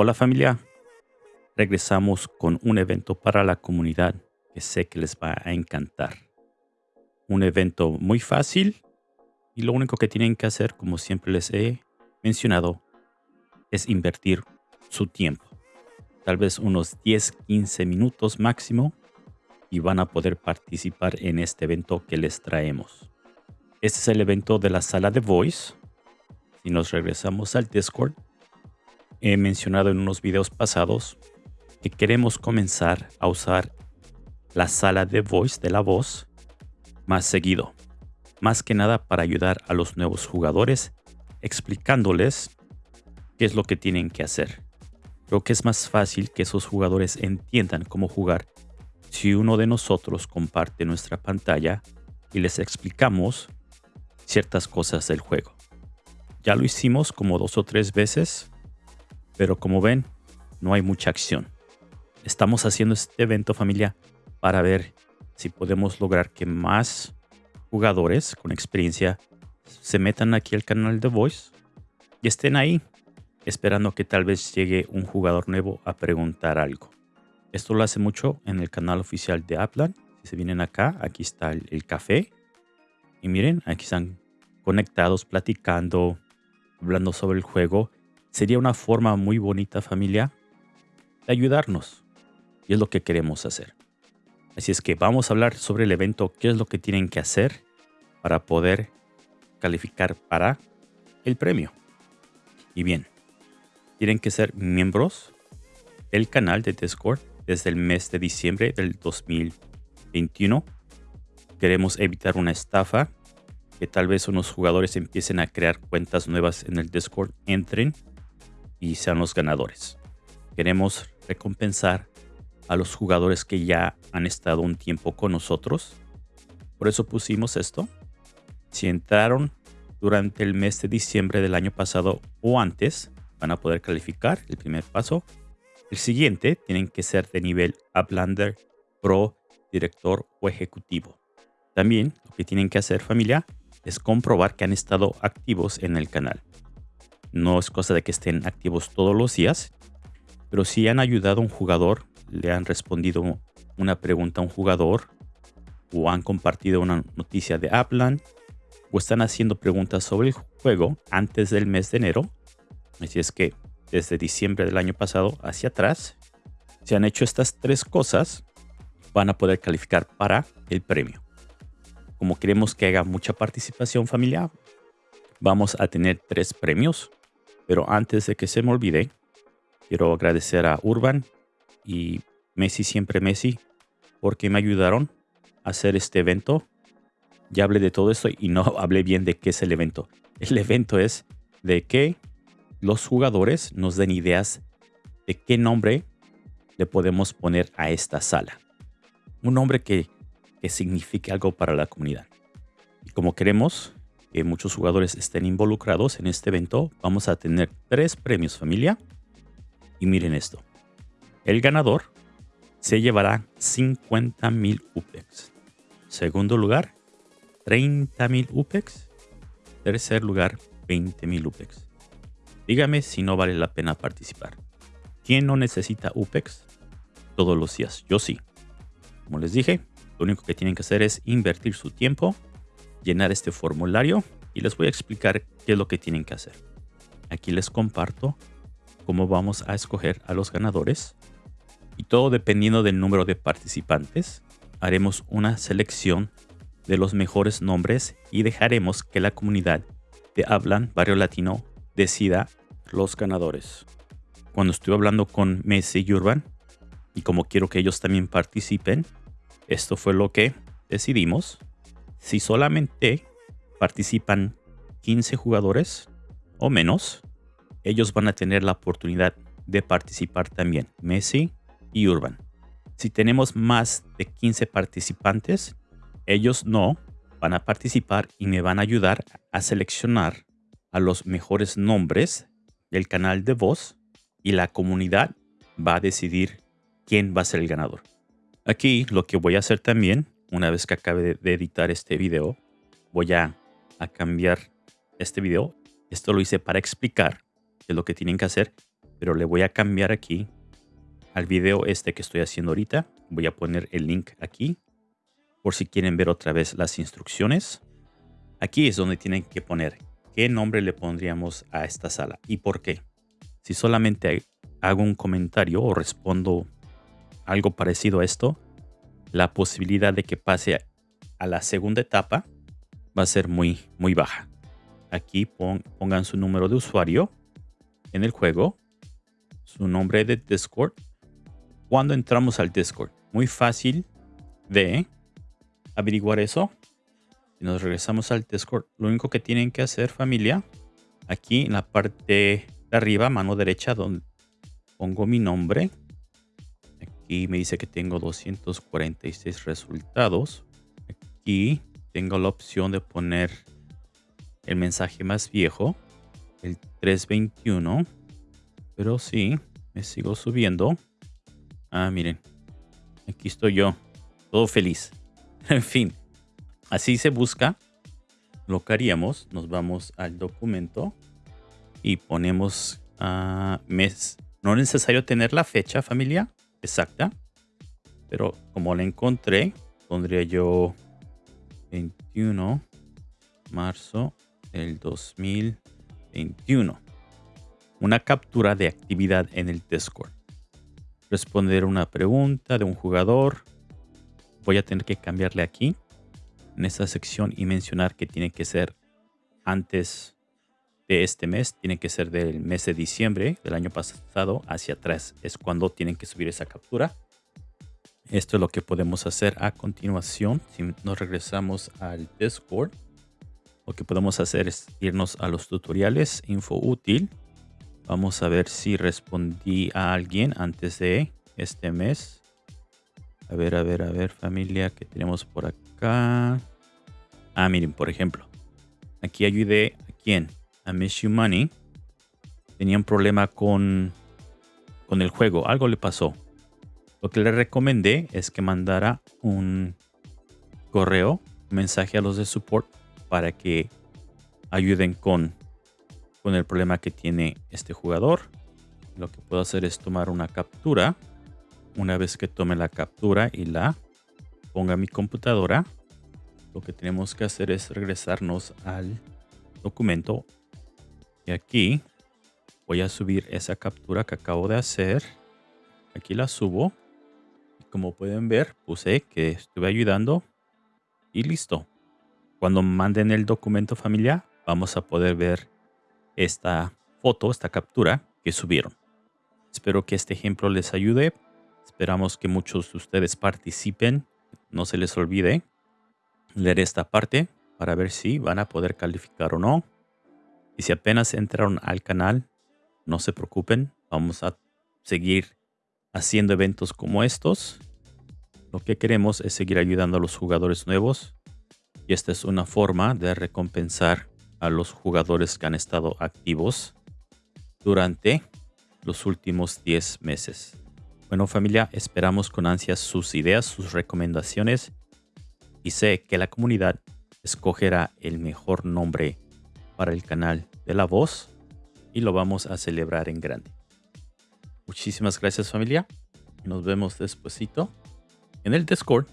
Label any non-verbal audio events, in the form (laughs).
Hola familia, regresamos con un evento para la comunidad que sé que les va a encantar. Un evento muy fácil y lo único que tienen que hacer, como siempre les he mencionado, es invertir su tiempo. Tal vez unos 10-15 minutos máximo y van a poder participar en este evento que les traemos. Este es el evento de la sala de Voice. Si nos regresamos al Discord, he mencionado en unos videos pasados que queremos comenzar a usar la sala de voice de la voz más seguido. Más que nada para ayudar a los nuevos jugadores explicándoles qué es lo que tienen que hacer. Creo que es más fácil que esos jugadores entiendan cómo jugar si uno de nosotros comparte nuestra pantalla y les explicamos ciertas cosas del juego. Ya lo hicimos como dos o tres veces pero como ven, no hay mucha acción. Estamos haciendo este evento familia para ver si podemos lograr que más jugadores con experiencia se metan aquí al canal de Voice y estén ahí esperando que tal vez llegue un jugador nuevo a preguntar algo. Esto lo hace mucho en el canal oficial de Aplan. Si se vienen acá, aquí está el, el café. Y miren, aquí están conectados, platicando, hablando sobre el juego sería una forma muy bonita familia de ayudarnos. Y es lo que queremos hacer. Así es que vamos a hablar sobre el evento, qué es lo que tienen que hacer para poder calificar para el premio. Y bien, tienen que ser miembros del canal de Discord desde el mes de diciembre del 2021. Queremos evitar una estafa, que tal vez unos jugadores empiecen a crear cuentas nuevas en el Discord, entren y sean los ganadores. Queremos recompensar a los jugadores que ya han estado un tiempo con nosotros. Por eso pusimos esto. Si entraron durante el mes de diciembre del año pasado o antes, van a poder calificar el primer paso. El siguiente tienen que ser de nivel Uplander, Pro, Director o Ejecutivo. También lo que tienen que hacer familia es comprobar que han estado activos en el canal. No es cosa de que estén activos todos los días, pero si han ayudado a un jugador, le han respondido una pregunta a un jugador, o han compartido una noticia de Aplan, o están haciendo preguntas sobre el juego antes del mes de enero. Así es que desde diciembre del año pasado hacia atrás, si han hecho estas tres cosas, van a poder calificar para el premio. Como queremos que haga mucha participación familiar, vamos a tener tres premios. Pero antes de que se me olvide, quiero agradecer a Urban y Messi Siempre Messi porque me ayudaron a hacer este evento. Ya hablé de todo esto y no (laughs) hablé bien de qué es el evento. El evento es de que los jugadores nos den ideas de qué nombre le podemos poner a esta sala. Un nombre que, que signifique algo para la comunidad. Y como queremos que muchos jugadores estén involucrados en este evento, vamos a tener tres premios familia. Y miren esto. El ganador se llevará 50 mil UPEX. Segundo lugar, 30 mil UPEX. Tercer lugar, 20 mil UPEX. Dígame si no vale la pena participar. ¿Quién no necesita UPEX? Todos los días. Yo sí. Como les dije, lo único que tienen que hacer es invertir su tiempo llenar este formulario y les voy a explicar qué es lo que tienen que hacer. Aquí les comparto cómo vamos a escoger a los ganadores y todo dependiendo del número de participantes haremos una selección de los mejores nombres y dejaremos que la comunidad de Hablan Barrio Latino decida los ganadores. Cuando estuve hablando con Messi y Urban y como quiero que ellos también participen, esto fue lo que decidimos si solamente participan 15 jugadores o menos, ellos van a tener la oportunidad de participar también, Messi y Urban. Si tenemos más de 15 participantes, ellos no van a participar y me van a ayudar a seleccionar a los mejores nombres del canal de voz y la comunidad va a decidir quién va a ser el ganador. Aquí lo que voy a hacer también una vez que acabe de, editar este video, voy a, cambiar este video. Esto lo hice para explicar qué lo que tienen que hacer. pero le voy a cambiar aquí al video este que estoy haciendo ahorita. Voy a poner el link aquí por si quieren ver otra vez las instrucciones. Aquí es donde tienen que poner qué nombre le pondríamos a esta sala y por qué. Si solamente hago un comentario o respondo algo parecido a esto, la posibilidad de que pase a la segunda etapa va a ser muy, muy baja. Aquí pongan su número de usuario en el juego, su nombre de Discord. Cuando entramos al Discord, muy fácil de averiguar eso. Si nos regresamos al Discord, lo único que tienen que hacer familia, aquí en la parte de arriba, mano derecha, donde pongo mi nombre. Aquí me dice que tengo 246 resultados. Aquí tengo la opción de poner el mensaje más viejo, el 321. Pero sí, me sigo subiendo. Ah, miren. Aquí estoy yo. Todo feliz. (laughs) en fin. Así se busca. Lo que haríamos. Nos vamos al documento. Y ponemos a mes. No es necesario tener la fecha familia exacta. Pero como la encontré, pondría yo 21 marzo del 2021. Una captura de actividad en el Discord. Responder una pregunta de un jugador. Voy a tener que cambiarle aquí en esta sección y mencionar que tiene que ser antes de este mes. Tiene que ser del mes de diciembre del año pasado hacia atrás. Es cuando tienen que subir esa captura. Esto es lo que podemos hacer a continuación. Si nos regresamos al Discord, lo que podemos hacer es irnos a los tutoriales, info útil. Vamos a ver si respondí a alguien antes de este mes. A ver, a ver, a ver, familia, que tenemos por acá? Ah, miren, por ejemplo. Aquí ayudé a quién? A Miss You Money. Tenía un problema con, con el juego. Algo le pasó. Lo que le recomendé es que mandara un correo, mensaje a los de support para que ayuden con, con el problema que tiene este jugador. Lo que puedo hacer es tomar una captura. Una vez que tome la captura y la ponga a mi computadora, lo que tenemos que hacer es regresarnos al documento. Y aquí voy a subir esa captura que acabo de hacer. Aquí la subo como pueden ver, puse que estuve ayudando y listo. Cuando manden el documento familiar, vamos a poder ver esta foto, esta captura que subieron. Espero que este ejemplo les ayude. Esperamos que muchos de ustedes participen. No se les olvide leer esta parte para ver si van a poder calificar o no. Y si apenas entraron al canal, no se preocupen. Vamos a seguir haciendo eventos como estos. Lo que queremos es seguir ayudando a los jugadores nuevos y esta es una forma de recompensar a los jugadores que han estado activos durante los últimos 10 meses. Bueno familia, esperamos con ansias sus ideas, sus recomendaciones y sé que la comunidad escogerá el mejor nombre para el canal de la voz y lo vamos a celebrar en grande. Muchísimas gracias familia. Nos vemos despuesito en el Discord